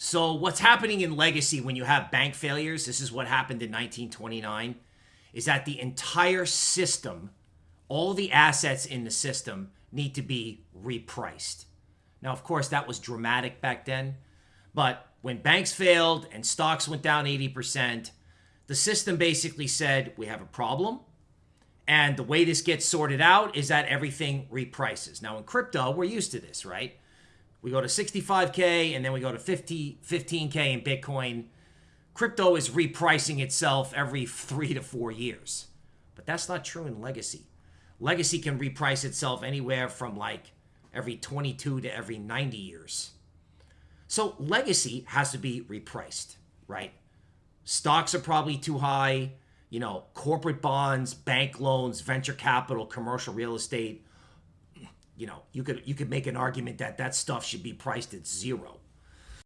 So, what's happening in legacy when you have bank failures? This is what happened in 1929 is that the entire system, all the assets in the system need to be repriced. Now, of course, that was dramatic back then, but when banks failed and stocks went down 80%, the system basically said, We have a problem. And the way this gets sorted out is that everything reprices. Now, in crypto, we're used to this, right? We go to 65K and then we go to 50, 15K in Bitcoin. Crypto is repricing itself every three to four years. But that's not true in legacy. Legacy can reprice itself anywhere from like every 22 to every 90 years. So legacy has to be repriced, right? Stocks are probably too high. You know, corporate bonds, bank loans, venture capital, commercial real estate. You know, you could you could make an argument that that stuff should be priced at zero.